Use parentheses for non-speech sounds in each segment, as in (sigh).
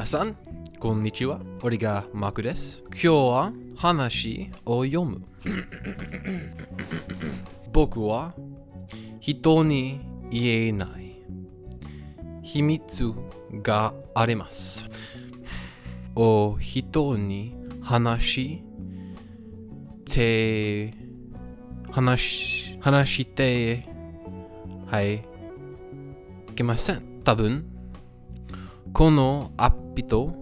皆さん、こんにちは。俺がマクです。今日は話を読む。(laughs) 僕は人に言えない秘密があります。お人に話して話話してはいいけません。多分このアピト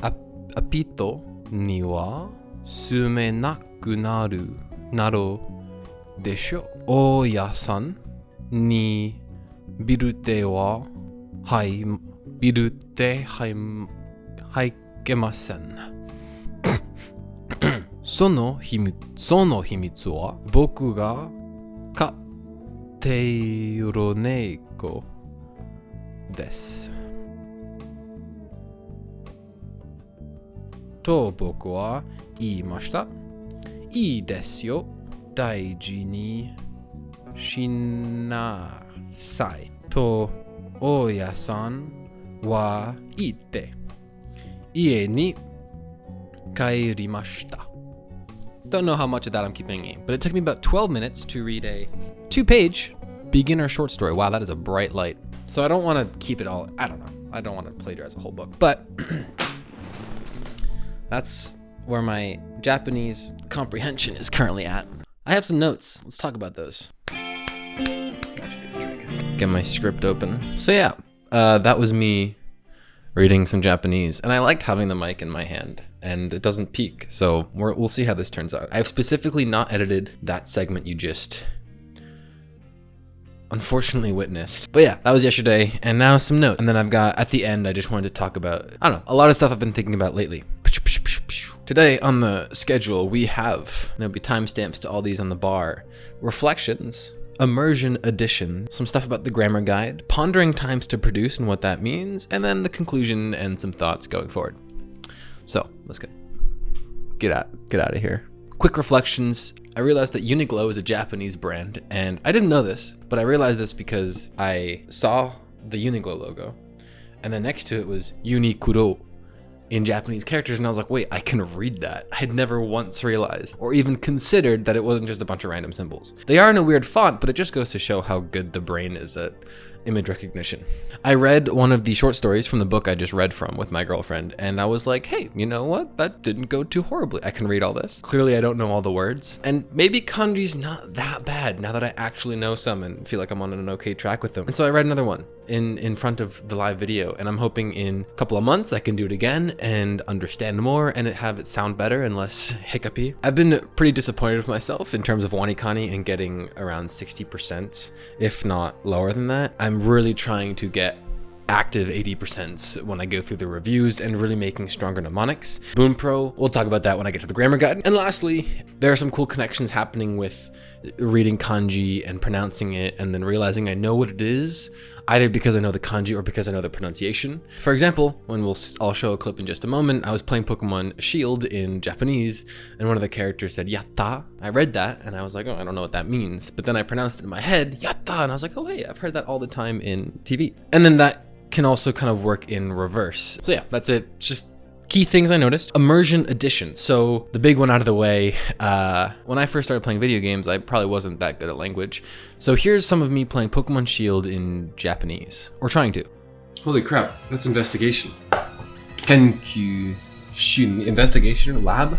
アアピトには住めなくなるなるでしょ。大家さんにビルでははいビルではいはいけません。その秘密その秘密は僕が飼っている猫です。と僕は言いました。いいですよ。大事にしなさい。と大家さんは言って家に帰りました。Don't know how much of that I'm keeping in, but it took me about 12 minutes to read a two page beginner short story. Wow, that is a bright light. So I don't want to keep it all, I don't know. I don't want to plagiarize a whole book, but (clears throat) that's where my Japanese comprehension is currently at. I have some notes. Let's talk about those. Get my script open. So yeah, uh, that was me reading some Japanese, and I liked having the mic in my hand, and it doesn't peak, so we're, we'll see how this turns out. I've specifically not edited that segment you just unfortunately witnessed. But yeah, that was yesterday, and now some notes. And then I've got, at the end, I just wanted to talk about, I don't know, a lot of stuff I've been thinking about lately. Today on the schedule, we have, there'll be timestamps to all these on the bar, reflections, immersion edition, some stuff about the grammar guide, pondering times to produce and what that means, and then the conclusion and some thoughts going forward. So let's go. Get out, get out of here. Quick reflections. I realized that Uniqlo is a Japanese brand, and I didn't know this, but I realized this because I saw the Uniqlo logo, and then next to it was Unikuro in Japanese characters, and I was like, wait, I can read that. I had never once realized or even considered that it wasn't just a bunch of random symbols. They are in a weird font, but it just goes to show how good the brain is at image recognition. I read one of the short stories from the book I just read from with my girlfriend, and I was like, hey, you know what? That didn't go too horribly. I can read all this. Clearly, I don't know all the words. And maybe kanji's not that bad now that I actually know some and feel like I'm on an okay track with them. And so I read another one in, in front of the live video, and I'm hoping in a couple of months I can do it again and understand more and have it sound better and less (laughs) hiccupy. I've been pretty disappointed with myself in terms of Wanikani and getting around 60%, if not lower than that. I'm really trying to get active 80% when I go through the reviews and really making stronger mnemonics. Bunpro, we'll talk about that when I get to the grammar guide. And lastly, there are some cool connections happening with reading kanji and pronouncing it and then realizing I know what it is either because I know the kanji or because I know the pronunciation. For example, when we'll I'll show a clip in just a moment, I was playing Pokemon Shield in Japanese and one of the characters said yatta. I read that and I was like, oh, I don't know what that means. But then I pronounced it in my head, yatta, and I was like, oh hey, I've heard that all the time in TV. And then that can also kind of work in reverse. So yeah, that's it. Just key things I noticed. Immersion edition. So the big one out of the way. Uh, when I first started playing video games, I probably wasn't that good at language. So here's some of me playing Pokemon Shield in Japanese, or trying to. Holy crap, that's investigation. Kenkyu Shun investigation lab.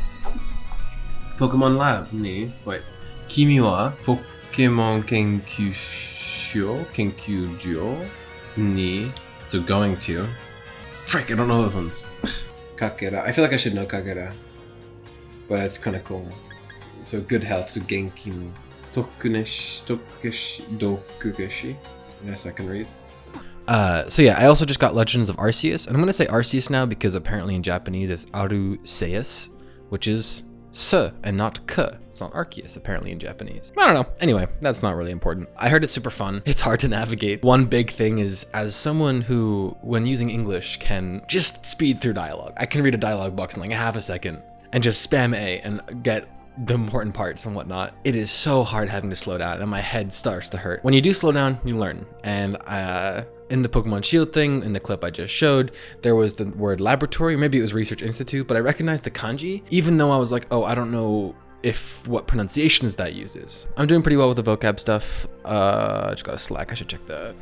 Pokemon lab ni wait. Kimi wa Pokemon Kenkyusho Kenkyujo ni so going to. Frick, I don't know those ones. (laughs) Kakera. I feel like I should know Kakera. But it's kind of cool. So good health, so Genki. Tokuneshi, Tokugeshi, Dokugeshi. Yes, I can read. Uh, so yeah, I also just got Legends of Arceus, and I'm gonna say Arceus now because apparently in Japanese it's Aru Aruseus, which is S and not K. It's not Arceus apparently in Japanese. I don't know. Anyway, that's not really important. I heard it's super fun. It's hard to navigate. One big thing is as someone who, when using English, can just speed through dialogue. I can read a dialogue box in like a half a second and just spam A and get the important parts and whatnot. It is so hard having to slow down and my head starts to hurt. When you do slow down, you learn. And uh, in the Pokemon Shield thing, in the clip I just showed, there was the word laboratory, maybe it was research institute, but I recognized the kanji, even though I was like, oh, I don't know if what pronunciations that uses. I'm doing pretty well with the vocab stuff. Uh, just got a Slack, I should check that.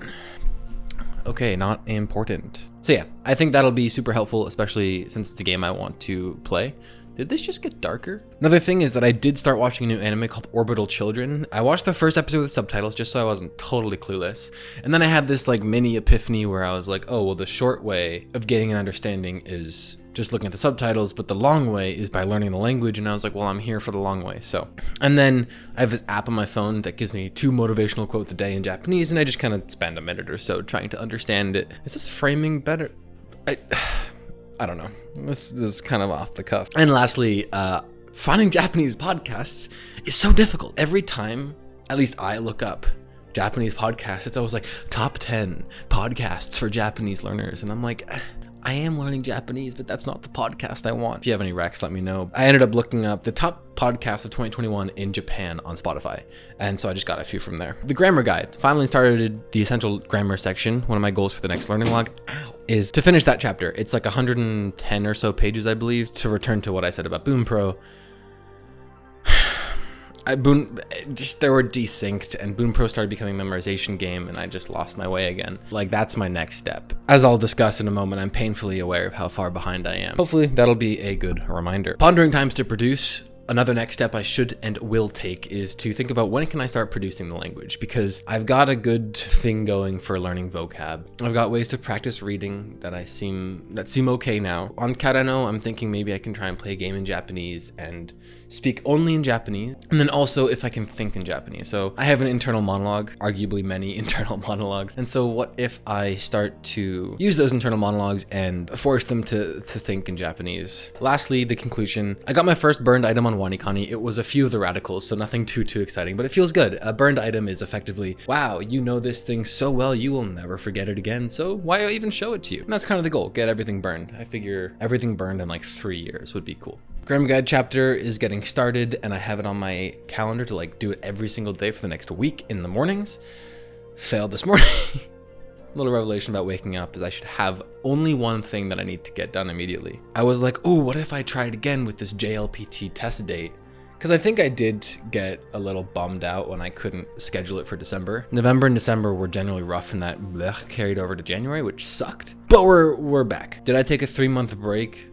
Okay, not important. So yeah, I think that'll be super helpful, especially since it's a game I want to play. Did this just get darker? Another thing is that I did start watching a new anime called Orbital Children. I watched the first episode with subtitles just so I wasn't totally clueless. And then I had this like mini epiphany where I was like, oh, well, the short way of getting an understanding is just looking at the subtitles, but the long way is by learning the language. And I was like, well, I'm here for the long way. So, and then I have this app on my phone that gives me two motivational quotes a day in Japanese, and I just kind of spend a minute or so trying to understand it. Is this framing better? I, I don't know. This, is kind of off the cuff. And lastly, uh, finding Japanese podcasts is so difficult. Every time, at least I look up Japanese podcasts, it's always like top 10 podcasts for Japanese learners. And I'm like, I am learning Japanese, but that's not the podcast I want. If you have any recs, let me know. I ended up looking up the top podcasts of 2021 in Japan on Spotify, and so I just got a few from there. The grammar guide finally started the essential grammar section. One of my goals for the next learning log is to finish that chapter. It's like 110 or so pages, I believe, to return to what I said about Bunpro I, Boon, just there were desynced and Bunpro started becoming a memorization game and I just lost my way again. Like that's my next step. As I'll discuss in a moment, I'm painfully aware of how far behind I am. Hopefully that'll be a good reminder. Pondering times to produce Another next step I should and will take is to think about when can I start producing the language because I've got a good thing going for learning vocab. I've got ways to practice reading that I seem that seem okay now. On Karano, I'm thinking maybe I can try and play a game in Japanese and speak only in Japanese, and then also if I can think in Japanese. So I have an internal monologue, arguably many (laughs) internal monologues. And so what if I start to use those internal monologues and force them to, to think in Japanese? Lastly, the conclusion. I got my first burned item on WaniKani. It was a few of the radicals, so nothing too, too exciting, but it feels good. A burned item is effectively, wow, you know this thing so well, you will never forget it again, so why even show it to you? And that's kind of the goal, get everything burned. I figure everything burned in like three years would be cool. Grammar Guide chapter is getting started and I have it on my calendar to like do it every single day for the next week in the mornings. Failed this morning. (laughs) little revelation about waking up is I should have only one thing that I need to get done immediately. I was like, oh, what if I tried again with this JLPT test date? Because I think I did get a little bummed out when I couldn't schedule it for December. November and December were generally rough and that blech carried over to January, which sucked. But we're, we're back. Did I take a three month break?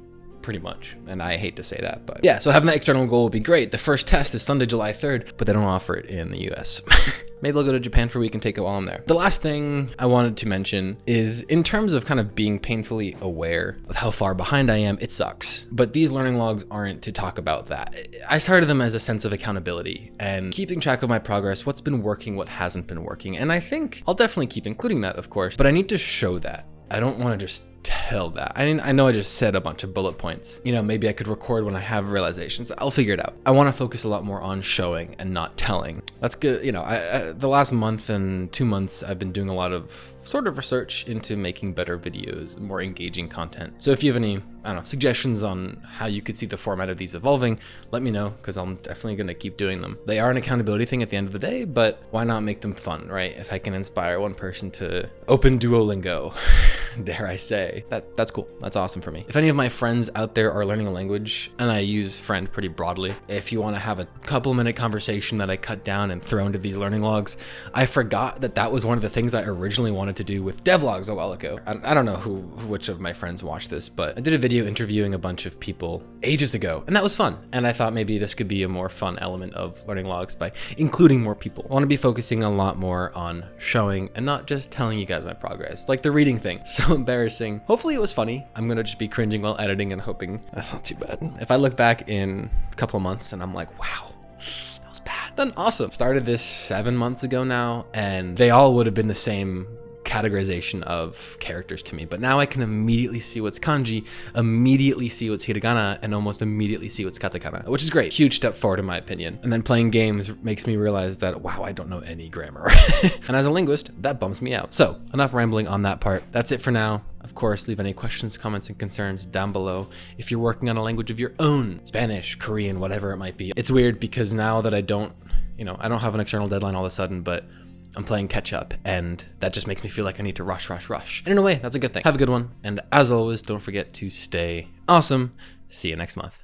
Pretty much. And I hate to say that, but yeah, so having that external goal would be great. The first test is Sunday, July 3rd, but they don't offer it in the US. (laughs) Maybe I'll go to Japan for a week and take it while I'm there. The last thing I wanted to mention is in terms of kind of being painfully aware of how far behind I am, it sucks. But these learning logs aren't to talk about that. I started them as a sense of accountability and keeping track of my progress, what's been working, what hasn't been working. And I think I'll definitely keep including that, of course, but I need to show that. I don't want to just tell that. I mean, I know I just said a bunch of bullet points. You know, maybe I could record when I have realizations. I'll figure it out. I want to focus a lot more on showing and not telling. That's good. You know, I, I, the last month and two months, I've been doing a lot of sort of research into making better videos, more engaging content. So if you have any, I don't know, suggestions on how you could see the format of these evolving, let me know because I'm definitely going to keep doing them. They are an accountability thing at the end of the day, but why not make them fun, right? If I can inspire one person to open Duolingo, (laughs) dare I say, that that's cool. That's awesome for me. If any of my friends out there are learning a language, and I use friend pretty broadly, if you want to have a couple minute conversation that I cut down and throw into these learning logs, I forgot that that was one of the things I originally wanted to do with devlogs a while ago. I, I don't know who, which of my friends watched this, but I did a video interviewing a bunch of people ages ago, and that was fun. And I thought maybe this could be a more fun element of learning logs by including more people. I want to be focusing a lot more on showing and not just telling you guys my progress, like the reading thing. (laughs) So embarrassing. Hopefully it was funny. I'm gonna just be cringing while editing and hoping that's not too bad. If I look back in a couple of months and I'm like, wow, that was bad, then awesome. Started this seven months ago now, and they all would have been the same categorization of characters to me. But now I can immediately see what's kanji, immediately see what's hiragana, and almost immediately see what's katakana, which is great. Huge step forward in my opinion. And then playing games makes me realize that, wow, I don't know any grammar. (laughs) and as a linguist, that bums me out. So enough rambling on that part. That's it for now. Of course, leave any questions, comments, and concerns down below. If you're working on a language of your own, Spanish, Korean, whatever it might be. It's weird because now that I don't, you know, I don't have an external deadline all of a sudden, but I'm playing catch up, and that just makes me feel like I need to rush, rush, rush. And in a way, that's a good thing. Have a good one, and as always, don't forget to stay awesome. See you next month.